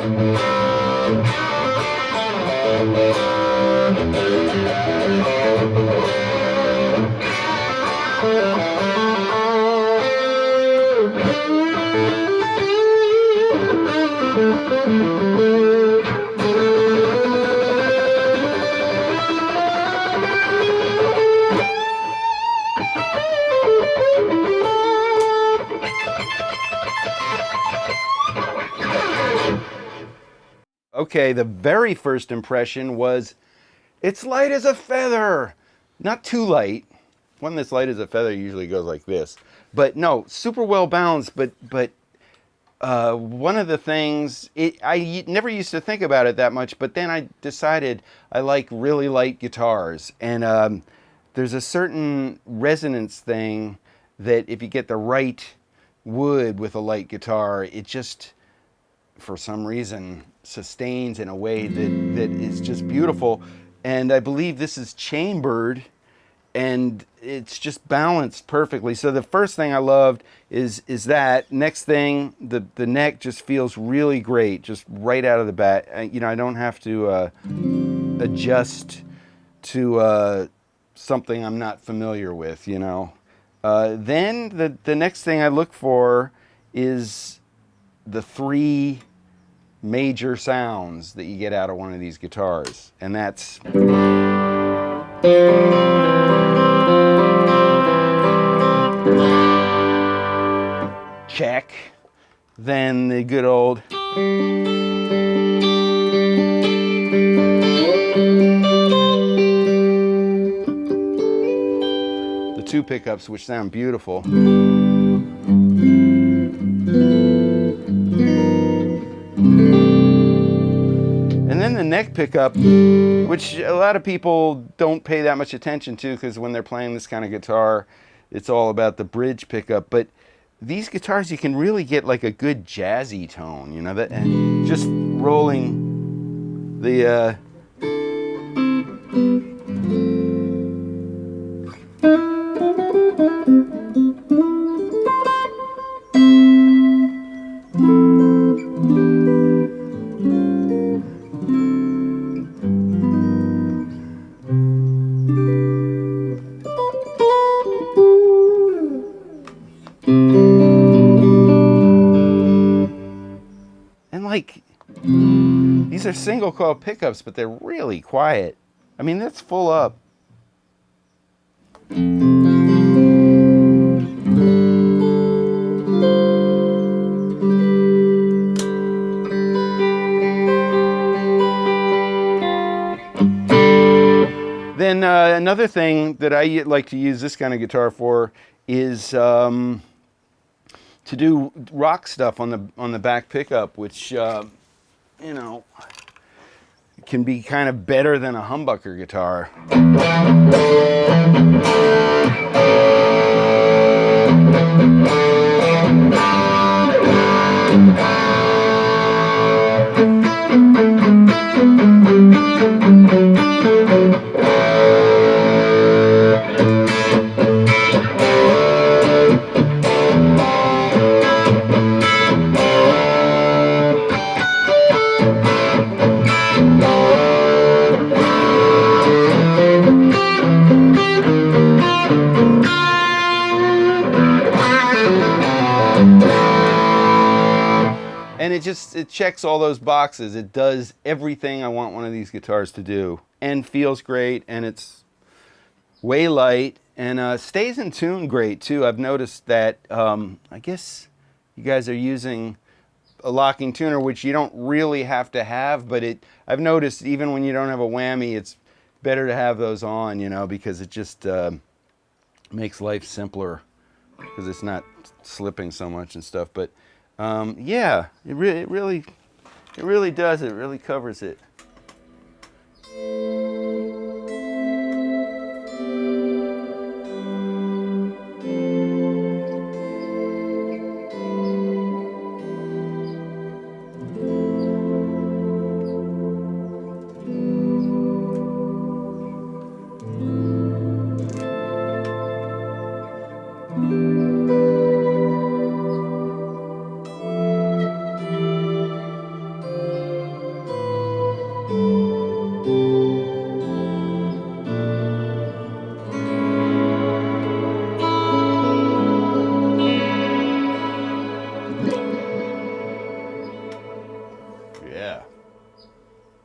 Thank you. Okay, the very first impression was it's light as a feather. Not too light. One that's light as a feather usually goes like this. But no, super well balanced, but but uh, one of the things, it, I never used to think about it that much, but then I decided I like really light guitars. And um, there's a certain resonance thing that if you get the right wood with a light guitar, it just, for some reason, sustains in a way that, that is just beautiful. And I believe this is chambered and it's just balanced perfectly. So the first thing I loved is is that. Next thing, the the neck just feels really great, just right out of the bat. I, you know, I don't have to uh, adjust to uh, something I'm not familiar with. You know. Uh, then the the next thing I look for is the three major sounds that you get out of one of these guitars. And that's... Check. Then the good old... The two pickups, which sound beautiful. Neck pickup, which a lot of people don't pay that much attention to because when they're playing this kind of guitar, it's all about the bridge pickup. But these guitars, you can really get like a good jazzy tone, you know, that just rolling the uh, Like, these are single coil pickups, but they're really quiet. I mean, that's full up. Then uh, another thing that I like to use this kind of guitar for is um, to do rock stuff on the on the back pickup, which uh, you know, can be kind of better than a humbucker guitar. It just it checks all those boxes. It does everything i want one of these guitars to do and feels great and it's way light and uh, stays in tune great too. I've noticed that um, i guess you guys are using a locking tuner which you don't really have to have but it i've noticed even when you don't have a whammy it's better to have those on you know because it just uh, makes life simpler because it's not slipping so much and stuff. But um, yeah, it, re it really, it really does. It really covers it.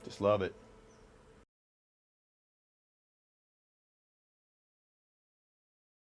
Just love it.